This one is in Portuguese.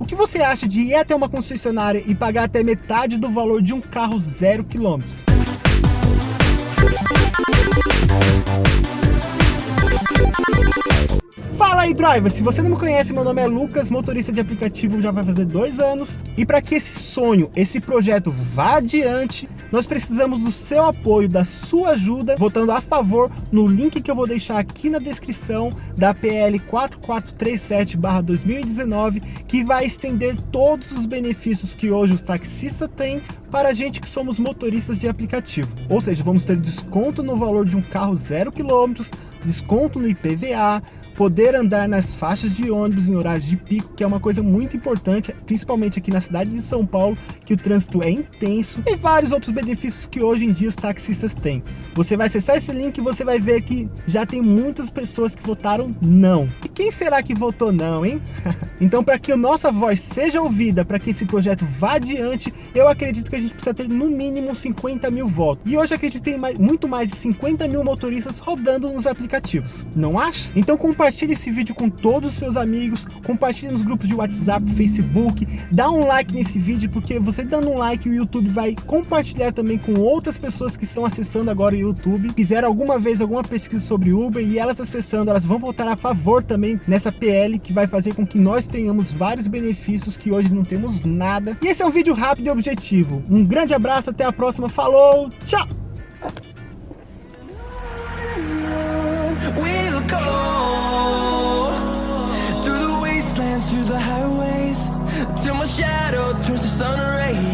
O que você acha de ir até uma concessionária e pagar até metade do valor de um carro zero quilômetros? Fala aí, driver! Se você não me conhece, meu nome é Lucas, motorista de aplicativo já vai fazer dois anos. E para que esse sonho, esse projeto vá adiante, nós precisamos do seu apoio, da sua ajuda, votando a favor no link que eu vou deixar aqui na descrição da PL 4437-2019, que vai estender todos os benefícios que hoje os taxistas têm para a gente que somos motoristas de aplicativo. Ou seja, vamos ter desconto no valor de um carro zero quilômetros, desconto no IPVA, poder andar nas faixas de ônibus em horários de pico, que é uma coisa muito importante, principalmente aqui na cidade de São Paulo, que o trânsito é intenso, e vários outros benefícios que hoje em dia os taxistas têm. Você vai acessar esse link e você vai ver que já tem muitas pessoas que votaram não. E quem será que votou não, hein? então, para que a nossa voz seja ouvida, para que esse projeto vá adiante, eu acredito que a gente precisa ter no mínimo 50 mil votos. E hoje acredito que tem mais, muito mais de 50 mil motoristas rodando nos aplicativos. Não acha? Então compartilhe esse vídeo com todos os seus amigos, compartilhe nos grupos de WhatsApp, Facebook, dá um like nesse vídeo, porque você dando um like, o YouTube vai compartilhar também com outras pessoas que estão acessando agora o YouTube, fizeram alguma vez alguma pesquisa sobre Uber e elas acessando, elas vão votar a favor também nessa PL, que vai fazer com que nós tenhamos vários benefícios que hoje não temos nada. E esse é um vídeo rápido e objetivo. Um grande abraço, até a próxima, falou, tchau! Till my shadow turns to sun rays